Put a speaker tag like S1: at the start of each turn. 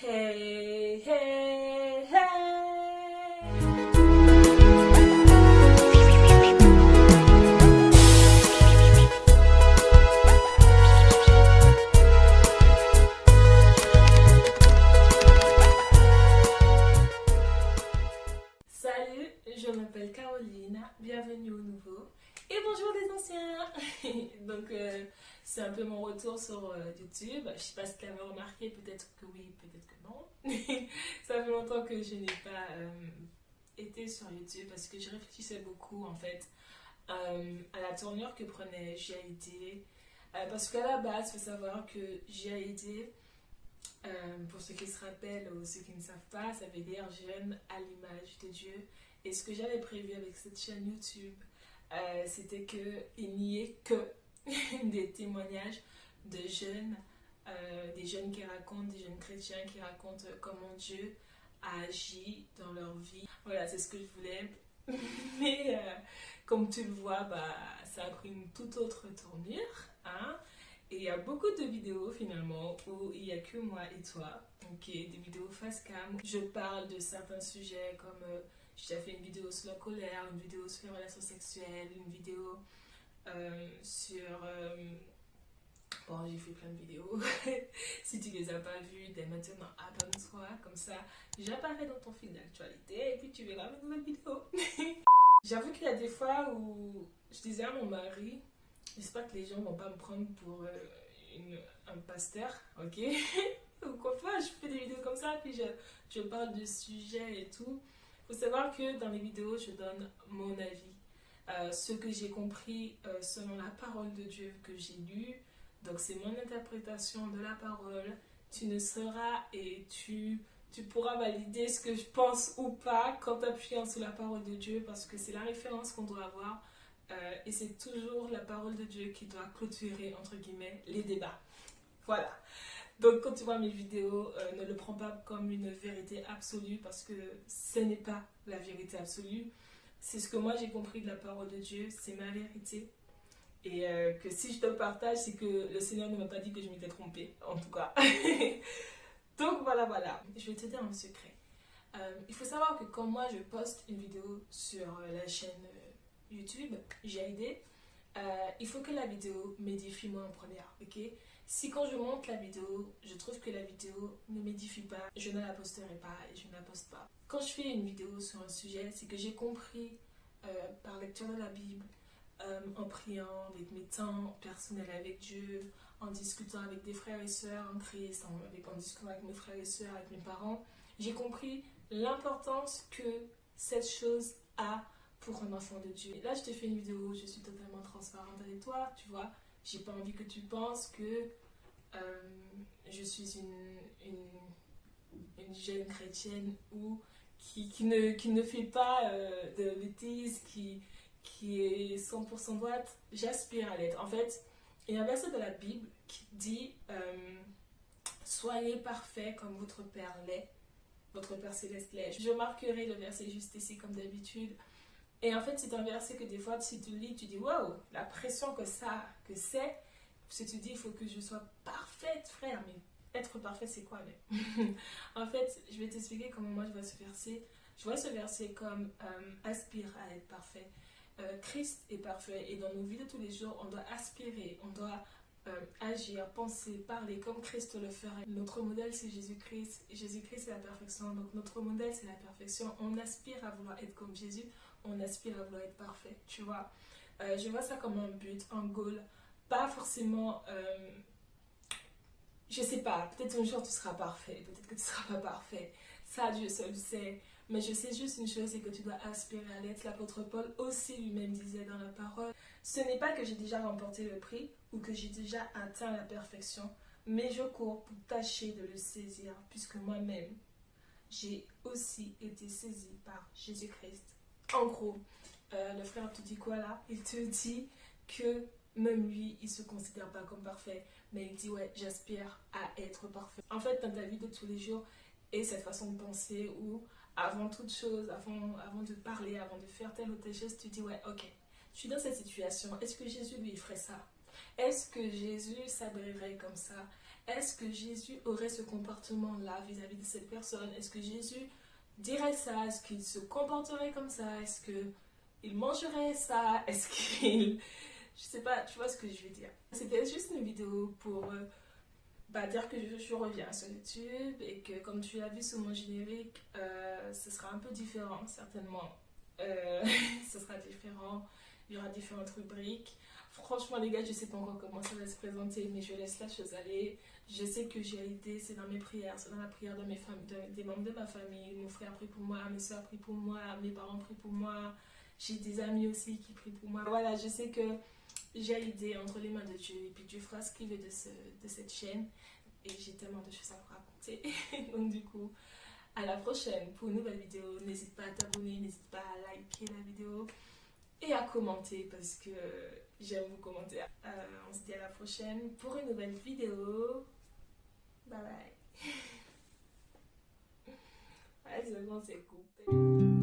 S1: Hey, et bonjour les anciens Donc euh, c'est un peu mon retour sur euh, YouTube, je sais pas si tu l'avais remarqué, peut-être que oui, peut-être que non. Ça fait longtemps que je n'ai pas euh, été sur YouTube parce que je réfléchissais beaucoup en fait à la tournure que prenait GID. parce qu'à la base, il faut savoir que GID, pour ceux qui se rappellent ou ceux qui ne savent pas, ça veut dire jeune à l'image de Dieu. Et ce que j'avais prévu avec cette chaîne YouTube, euh, c'était qu'il n'y ait que des témoignages de jeunes, euh, des jeunes qui racontent, des jeunes chrétiens qui racontent comment Dieu a agi dans leur vie. Voilà, c'est ce que je voulais. Mais euh, comme tu le vois, bah, ça a pris une toute autre tournure. Hein? Et il y a beaucoup de vidéos finalement où il n'y a que moi et toi. Ok, des vidéos face cam. Je parle de certains sujets comme j'ai fait une vidéo sur la colère, une vidéo sur les relations sexuelles, une vidéo euh, sur... Euh, bon, j'ai fait plein de vidéos. si tu les as pas vues, dès maintenant, abonne-toi. Comme ça, j'apparais dans ton fil d'actualité et puis tu verras mes nouvelles vidéos. J'avoue qu'il y a des fois où je disais à mon mari, j'espère que les gens vont pas me prendre pour euh, un pasteur, ok? Ou quoi je fais des vidéos comme ça, puis je, je parle de sujets et tout faut savoir que dans les vidéos, je donne mon avis. Euh, ce que j'ai compris euh, selon la parole de Dieu que j'ai lu. Donc c'est mon interprétation de la parole. Tu ne seras et tu, tu pourras valider ce que je pense ou pas quand t'appuyant sur la parole de Dieu parce que c'est la référence qu'on doit avoir. Euh, et c'est toujours la parole de Dieu qui doit clôturer, entre guillemets, les débats. Voilà. Donc quand tu vois mes vidéos, euh, ne le prends pas comme une vérité absolue parce que ce n'est pas la vérité absolue. C'est ce que moi j'ai compris de la parole de Dieu, c'est ma vérité. Et euh, que si je te partage, c'est que le Seigneur ne m'a pas dit que je m'étais trompée, en tout cas. Donc voilà, voilà. Je vais te dire un secret. Euh, il faut savoir que quand moi je poste une vidéo sur la chaîne YouTube, GID, il faut que la vidéo m'édifie moi en première, ok? Si quand je monte la vidéo, je trouve que la vidéo ne m'édifie pas, je ne la posterai pas et je ne la poste pas. Quand je fais une vidéo sur un sujet, c'est que j'ai compris euh, par lecture de la Bible, euh, en priant, avec mes temps personnels avec Dieu, en discutant avec des frères et sœurs en Christ, en discutant avec mes frères et sœurs, avec mes parents, j'ai compris l'importance que cette chose a pour un enfant de Dieu. Là, je te fais une vidéo, je suis totalement transparente avec toi, tu vois. J'ai pas envie que tu penses que euh, je suis une, une, jeune chrétienne ou qui, ne, fait pas euh, de bêtises, qui, est 100% droite. J'aspire à l'être. En fait, il y a un verset de la Bible qui dit euh, Soyez parfait comme votre Père l'est, votre Père céleste l'est. Je marquerai le verset juste ici comme d'habitude. Et en fait, c'est un verset que des fois, si tu lis, tu dis Waouh, la pression que ça, que c'est. Si tu dis, il faut que je sois parfaite, frère. Mais être parfait, c'est quoi mais... En fait, je vais t'expliquer comment moi je vois ce verset. Je vois ce verset comme euh, aspire à être parfait. Euh, Christ est parfait et dans nos vies de tous les jours, on doit aspirer, on doit euh, agir, penser, parler comme Christ le ferait. Notre modèle c'est Jésus-Christ. Jésus-Christ c'est la perfection. Donc notre modèle c'est la perfection. On aspire à vouloir être comme Jésus. On aspire à vouloir être parfait. Tu vois. je vois ça comme un but, un goal pas forcément... Euh, je sais pas, peut-être un jour tu seras parfait, peut-être que tu seras pas parfait. Ça, Dieu seul sait. Mais je sais juste une chose, c'est que tu dois aspirer à l'être. L'apôtre Paul aussi lui-même disait dans la parole, ce n'est pas que j'ai déjà remporté le prix ou que j'ai déjà atteint la perfection, mais je cours pour tâcher de le saisir, puisque moi-même, j'ai aussi été saisi par Jésus-Christ. En gros, euh, le frère te dit quoi là? Il te dit que même lui, il se considère pas comme parfait, mais il dit ouais, j'aspire à être parfait. En fait, dans ta vie de tous les jours, et cette façon de penser où avant toute chose, avant, avant de parler, avant de faire telle ou telle chose, tu dis ouais, ok, je suis dans cette situation, est-ce que Jésus lui ferait ça? Est-ce que Jésus s'abrirait comme ça? Est-ce que Jésus aurait ce comportement-là vis-à-vis de cette personne? Est-ce que Jésus dirait ça? Est-ce qu'il se comporterait comme ça? Est-ce qu'il mangerait ça? Est-ce qu'il... Je sais pas, tu vois ce que je veux dire. C'était juste une vidéo pour euh, bah, dire que je, reviens sur YouTube et que comme tu l'as vu sur mon générique, euh, ce sera un peu différent certainement. Euh, ce sera différent, il y aura différentes rubriques. Franchement les gars, je sais pas encore comment ça va se présenter, mais je laisse la chose aller. Je sais que j'ai été, c'est dans mes prières, c'est dans la prière de mes familles, des membres de ma famille. Mon frère prie pour moi, mes soeurs prient pour moi, mes parents prient pour moi. J'ai des amis aussi qui prient pour moi. Voilà, je sais que j'ai l'idée entre les mains de Dieu et puis Dieu fera ce qu'il veut de, ce, de cette chaîne. Et j'ai tellement de choses à vous raconter. Donc du coup à la prochaine. Pour une nouvelle vidéo n'hésite pas à t'abonner n'hésite pas à liker la vidéo et à commenter parce que j'aime vous commenter. Euh, on se dit à la prochaine pour une nouvelle vidéo. Bye bye. Bon c'est coupé